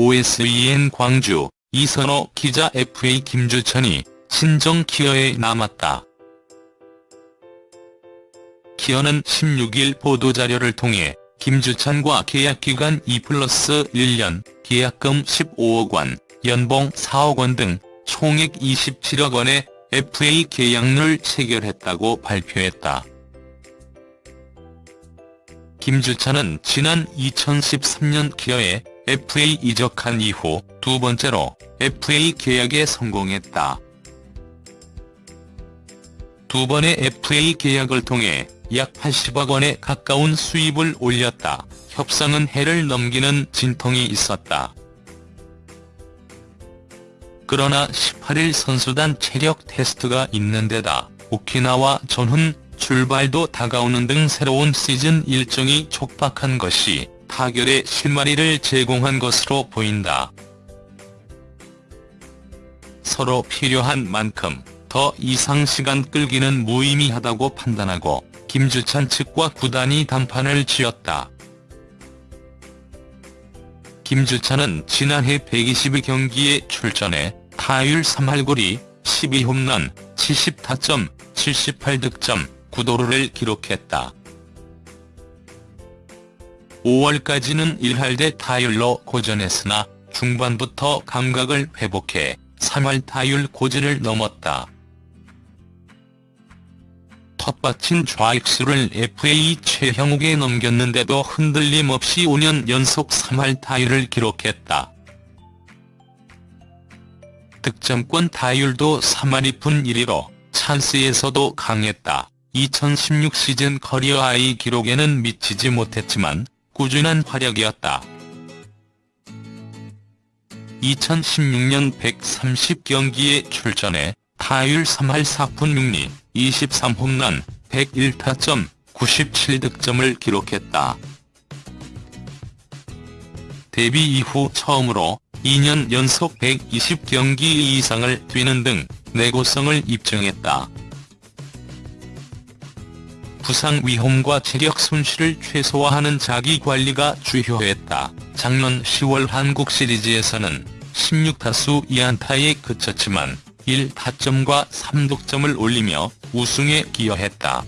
OSEN 광주, 이선호 기자 FA 김주찬이 신정 키어에 남았다. 키어는 16일 보도자료를 통해 김주찬과 계약기간 2 플러스 1년, 계약금 15억 원, 연봉 4억 원 등 총액 27억 원의 FA 계약을 체결했다고 발표했다. 김주찬은 지난 2013년 기어에 FA 이적한 이후 두 번째로 FA 계약에 성공했다. 두 번의 FA 계약을 통해 약 80억 원에 가까운 수입을 올렸다. 협상은 해를 넘기는 진통이 있었다. 그러나 18일 선수단 체력 테스트가 있는 데다 오키나와 전훈, 출발도 다가오는 등 새로운 시즌 일정이 촉박한 것이 타결의 실마리를 제공한 것으로 보인다. 서로 필요한 만큼 더 이상 시간 끌기는 무의미하다고 판단하고 김주찬 측과 구단이 단판을 지었다. 김주찬은 지난해 120경기에 출전해 타율 3할골이 12홈런, 70타점, 78득점, 9도루를 기록했다. 5월까지는 1할대 타율로 고전했으나 중반부터 감각을 회복해 3할 타율 고지를 넘었다. 텃밭인 좌익수를 FA 최형우에 넘겼는데도 흔들림 없이 5년 연속 3할 타율을 기록했다. 득점권 타율도 3할 2푼 1리로 찬스에서도 강했다. 2016 시즌 career high 기록에는 미치지 못했지만 꾸준한 활약이었다. 2016년 130경기에 출전해 타율 3할 4푼 6리, 23홈런, 101타점, 97득점을 기록했다. 데뷔 이후 처음으로 2년 연속 120경기 이상을 뛰는 등 내구성을 입증했다. 부상 위험과 체력 손실을 최소화하는 자기관리가 주요했다. 작년 10월 한국 시리즈에서는 16타수 2안타에 그쳤지만 1타점과 3득점을 올리며 우승에 기여했다.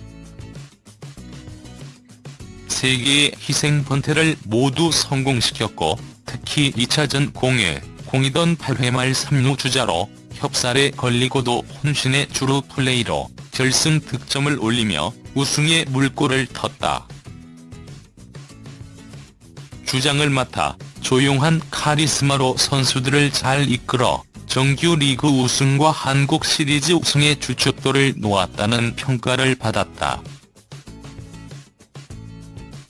3개의 희생 번트를 모두 성공시켰고 특히 2차전 공에 공이던 8회 말 3루 주자로 협살에 걸리고도 혼신의 주루 플레이로 결승 득점을 올리며 우승의 물꼬를 텄다. 주장을 맡아 조용한 카리스마로 선수들을 잘 이끌어 정규 리그 우승과 한국 시리즈 우승의 주축도를 놓았다는 평가를 받았다.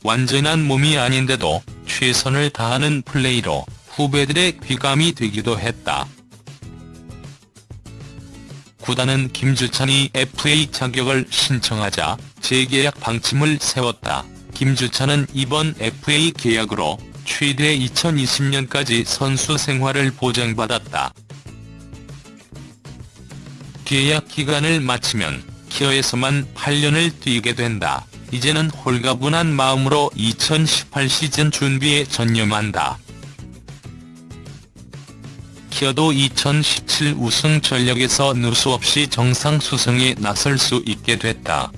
완전한 몸이 아닌데도 최선을 다하는 플레이로 후배들의 귀감이 되기도 했다. 구단은 김주찬이 FA 자격을 신청하자 재계약 방침을 세웠다. 김주찬은 이번 FA 계약으로 최대 2020년까지 선수 생활을 보장받았다. 계약 기간을 마치면 키어에서만 8년을 뛰게 된다. 이제는 홀가분한 마음으로 2018 시즌 준비에 전념한다. 키어도 2017 우승 전력에서 누수 없이 정상 수승에 나설 수 있게 됐다.